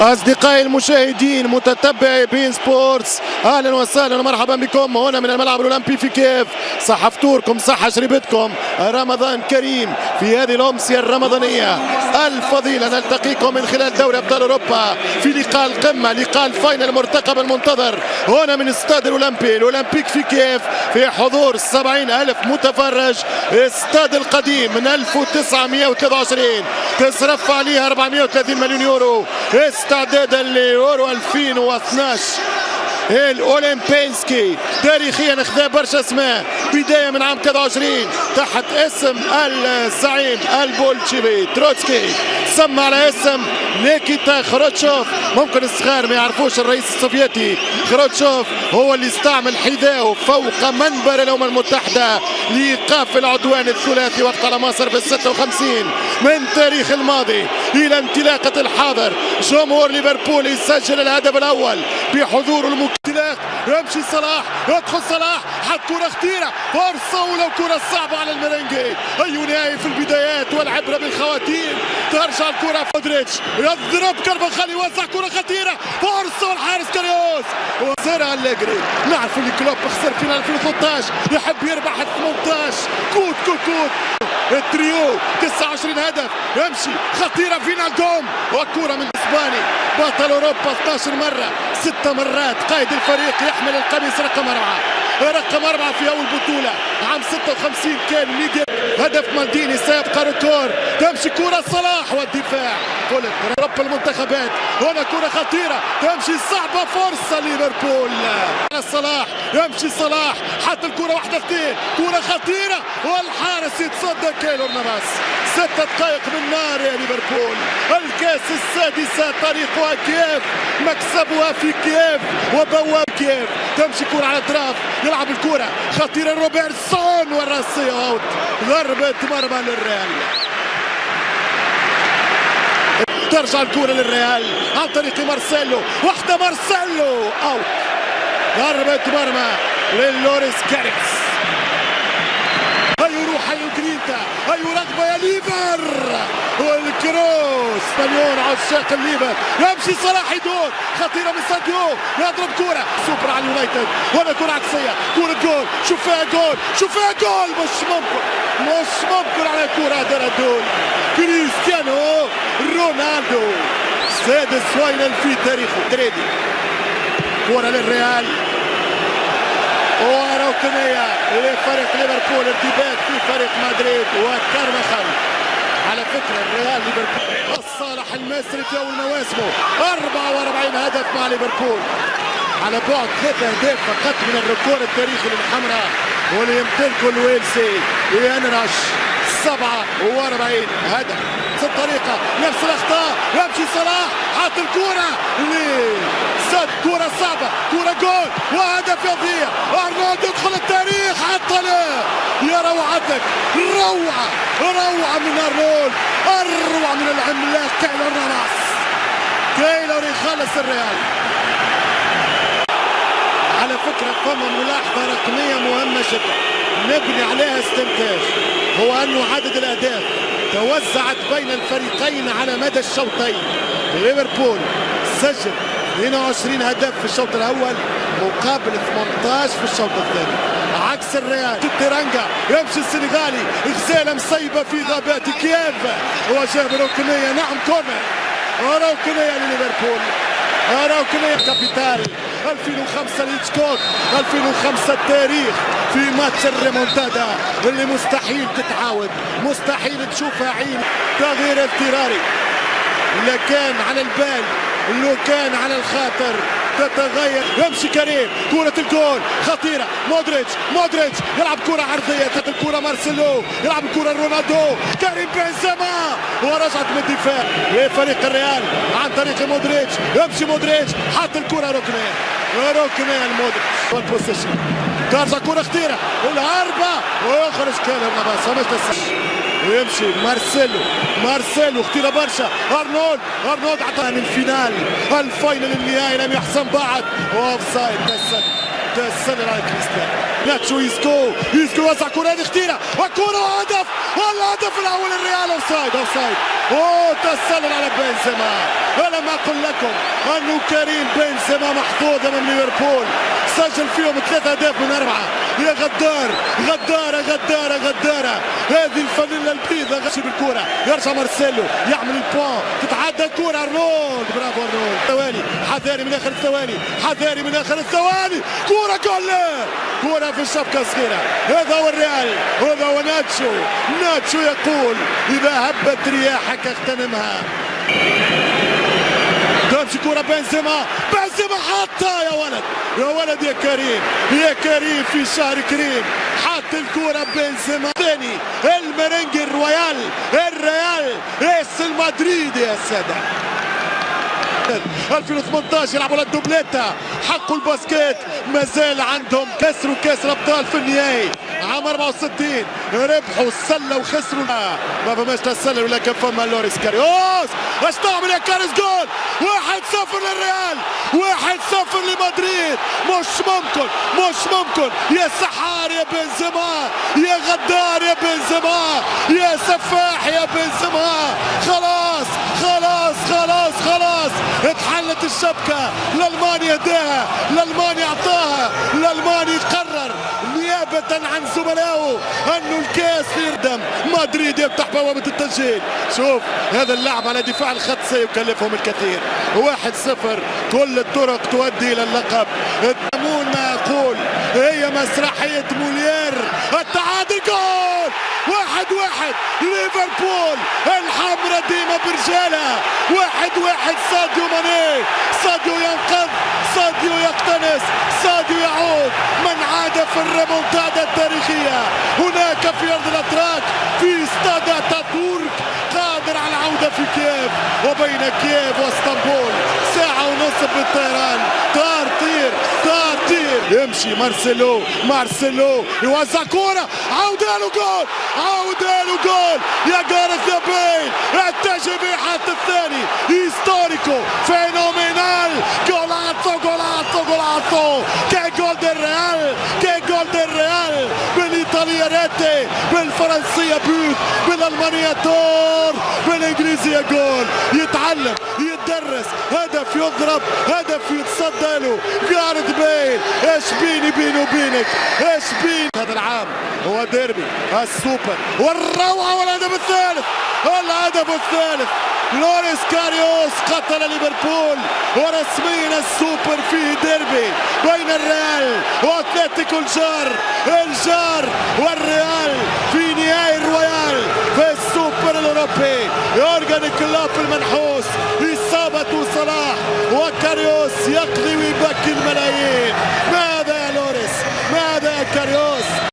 أصدقائي المشاهدين متتبعي beIN Sports أهلا وسهلا ومرحبا بكم. هنا من الملعب الأولمبي في كيف صح فطوركم صح شربتكم رمضان كريم في هذه الأمسية الرمضانية. الفضيلة نلتقيكم من خلال دوري أبطال أوروبا في لقاء القمة لقاء ال final المرتقب المنتظر. هنا من استاد الأولمبي ال Olympique في كيف في حضور 70 ألف متفرج. استاد القديم من 1923 تصرف عليها 430 مليون يورو. استعدادا ليورو 2012 الاولمبينسكي تاريخيا أخذ برشا أسماء. بداية من عام 23 تحت اسم الزعيم البولشيفي تروتسكي. سمى على اسم نيكيتا خروتشوف. ممكن الصغار ما يعرفوش الرئيس السوفيتي. خروتشوف هو اللي استعمل حذاءه فوق منبر الأمم المتحدة لإيقاف العدوان الثلاثي وقت على مصر في 56 من تاريخ الماضي إلى انطلاقة الحاضر جمهور ليفربول يسجل الهدف الأول بحضور المكتلاق يمشي صلاح يدخل صلاح حط كرة خطيرة. فرصة ولو كرة صعبة على المرنجي. أي نهاية في البدايات والعبرة بالخواتيم. ترجع الكره مودريتش. يضرب كرفخال يوزع كره خطيرة. فرصة والحارس كاريوس وزرع أليجري نعرف اللي كلوب خسر فينال 2013 يحب يربح 18 كوت كوت كوت. التريو 29 هدف. يمشي. خطيرة فينالدوم وكره من إسباني. بطل أوروبا 12 مرة. ست مرات. قائد الفريق يحمل القميص رقم أربعة. رقم أربعة في أول بطولة. عام 56 كان ميديا هدف مالديني سيبقى ريكور تمشي كرة صلاح والدفاع. فولت رب المنتخبات. هنا كرة خطيرة. تمشي صعبة فرصة ليفربول. صلاح يمشي صلاح. حط الكرة واحدة اثنين كرة خطيرة والحارس يتصدى كيلور نافاس ست دقائق من نار يا ليفربول. الكاس السادسة طريقها كيف مكسبها في كيف وبواب كيف تمشي كرة على الاطراف يلعب الكرة. خطيرة روبرتسون والراسية out ضربة مرمى للريال. ترجع الكرة للريال عن طريق مارسيلو. واحدة مارسيلو out. ضربة مرمى. للوريس كاريوس. هيو روح هيو جرينتا هيو رغبة يا ليفر. والكروس مليون عشاق الليفر. يمشي صلاح يدور. خطيرة من ساديو يضرب كرة. سوبر على اليونايتد. هنا كرة عكسية. كرة جول شوف فيها جول. شوف فيها جول. مش ممكن. مش ممكن على كرة دار الدول. كريستيانو رونالدو. سادس فاينل في تاريخه تريدي كرة للريال. وركنية لفريق ليفربول ارتباك في فريق مدريد وكارمخل على فكرة الريال ليفربول. الصالح المصري في أول مواسمه. 44 هدف مع ليفربول. على بعد ثلاث أهداف فقط من ال record التاريخي للحمراء واللي يمتلكه الويلسي إيان راش 47 هدف. الطريقة نفس الأخطاء. يمشي صلاح حط الكرة لسد كرة صعبة كرة جول. وهدف يضيع. أرنولد يدخل التاريخ حط له يا روعتك روعة روعة من أرنولد. أروع من العملاق كايلور نافاس كايلور يخلص الريال. على فكرة فما ملاحظة رقمية مهمة جدا. نبني عليها استنتاج. هو أنه عدد الأهداف. توزعت بين الفريقين على مدى الشوطين. ليفربول سجل 22 هدف في الشوط الأول مقابل 18 في الشوط الثاني. عكس الريال تيرانجا يمشي السنغالي غزاله مصيبة في غابات كييف. وجاب ركنيه نعم corner ركنيه لليفربول. ركنيه capital. 2005 هيتشكوك 2005 التاريخ في ماتش الريمونتادا اللي مستحيل تتعاود مستحيل تشوفها عين. تغيير اضطراري لا كان على البال لو كان على الخاطر تتغير. يمشي كريم. كرة الجول. خطيرة. مودريتش. مودريتش يلعب كرة عرضية. تحت الكرة مارسيلو. يلعب الكرة رونالدو. كريم بنزيما. ورجعت من الدفاع. لفريق الريال عن طريق مودريتش. يمشي مودريتش. حط الكرة. ركنية ركنية والبوزيشن ترجع كرة خطيرة. والهربة ويخرج كان النباس مش ويمشي. مارسيلو. مارسيلو اختيره برشا. أرنولد. أرنولد من الفينال. ال final النهائي لم يحسم بعد. offside تسلل تسلل على كريستيانو ناتشو يسكو. يسكو. وزع كرة هذه خطيرة وكرة وهدف والهدف الأول الريال offside offside اوه تسلل على بنزيما. ألم أقل لكم أنه كريم بنزيما محظوظ أمام ليفربول. سجل فيهم ثلاثة أهداف من أربعة. يا غدار غدارة غدارة غدارة. هذه الفانيلا البيضاء غشي بالكرة يرجع مارسيلو يعمل البوان تتعدى الكرة أرنولد. برافو أرنولد. ثواني. حذاري من آخر الثواني. حذاري من آخر الثواني. كرة جول. كرة في الشبكة الصغيرة. هذا هو الريال. هذا هو ناتشو. ناتشو يقول إذا هبت رياحك أغتنمها. تمشي كرة بنزيما. بنزيما حطها يا ولد. يا ولد يا كريم يا كريم في شهر كريم. حط الكرة بنزيما. ثاني المرنج الرويال الريال اس المدريد يا سادة. 2018 يلعبوا للدوبليتا. حقوا الباسكيت. مازال عندهم كسروا كاس الابطال في النهائي. عام 64 ربحوا السله وخسروا. ما فماش لا السلة ولا كان فما لوريس كاريوس. اش تعمل يا كاريس جول 1-0 للريال. 1-0 لمدريد. مش ممكن مش ممكن. يا سحار يا بنزيما. يا غدار يا بنزيما. يا سفاح يا بنزيما. خلاص خلاص خلاص خلاص. اتحلت الشبكة. لألمانيا اداها. لألمانيا أعطاها. لألمانيا قرر. نيابة عن زملائه. انه الكاس يردم. مدريد يفتح بوابة التسجيل. شوف هذا اللعب على دفاع الخط سيكلفهم الكثير. واحد صفر. كل الطرق تؤدي إلى اللقب. أقول هي مسرحية مولير التعادل جول! واحد واحد. ليفربول الحمرة ديما برجالها واحد واحد. ساديو ماني. ساديو ينقذ. ساديو يقتنص. ساديو يعود. من عاد في الريمونتادا التاريخية. هناك في أرض الأتراك. في استاد اتاتورك قادر على العودة في كييف. وبين كييف واسطنبول. ساعة ونصف بالطيران. طار طير. طار طير يمشي مارسيلو مارسيلو يوزع كورة عودة له جول عودة له جول يا جاريث بيل بيه حتى الثاني histórico phenomenal golazo golazo golazo qué gol del Real qué gol del Real بالايطالية ريتي بالفرنسية بوت بالالمانية دور بالانجليزية جول يتعلم يتدرس هدف يضرب هدف يتصدى له. جارد بيل إيش بيني بيني وبينك؟ إيش بين هذا العام هو ديربي السوبر. والروعة والهدف الثالث الهدف الثالث. لوريس كاريوس قتل ليفربول ورسميا السوبر فيه ديربي بين الريال وأتلتيكو الجار. الجار والريال في نهائي الرويال في السوبر الأوروبي. يورجن كلوب المنحوس Driwi Bakir Malaye.